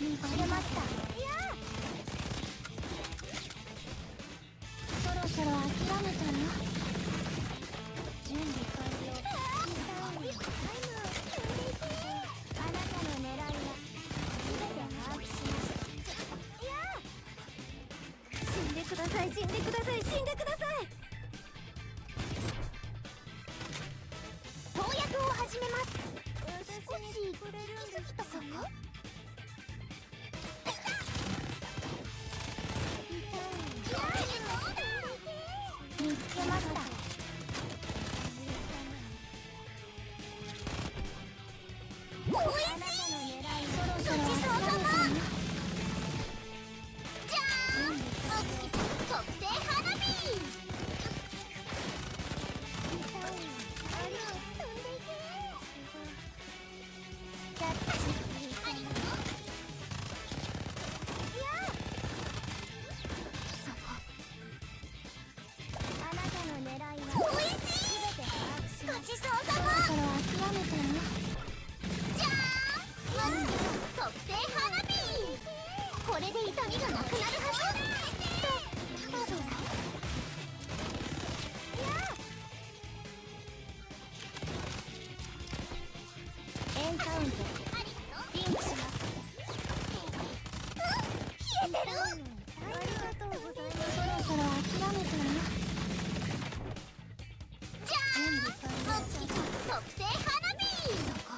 ました。そろそろ諦めた準備完了。イタイムあなたの狙いは全て把握しました。死んでください死んでください死んでください。これで痛みがなくなる。はずそかエンカウントリンクしますうん冷えてるありがとうございますそろそろ諦めじゃあ特製花火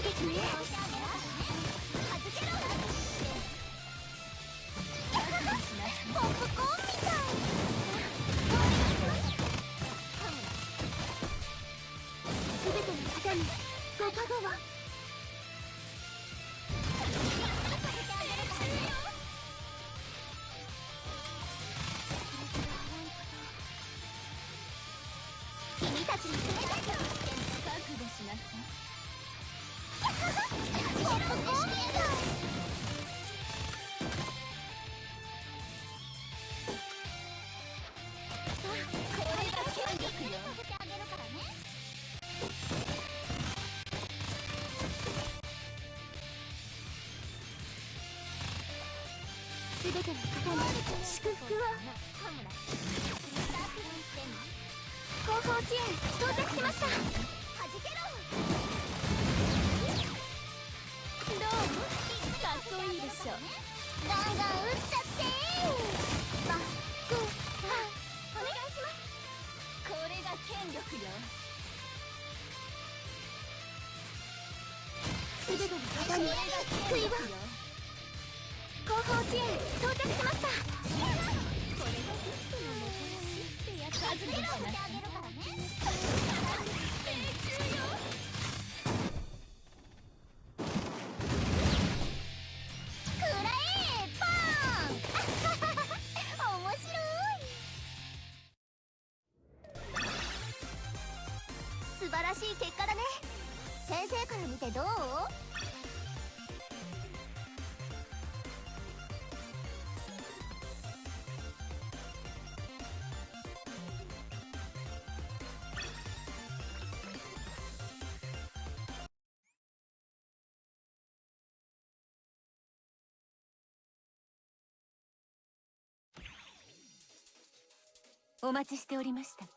いですねポップコーンみたいすべての方にご加護を君たちのためだよ覚悟しなさい。ポップコーンみたいこれが権力よさせてあげるからねすべての方に祝福を後方支援到着しましたしょガンガン撃っちゃってバックハお願いします。これが権力よ。すべての方に救いを後方支援到着しました。これがギフトのもしってやつ。外れてあげるからねしい結果だね。先生から見てどう？お待ちしておりました。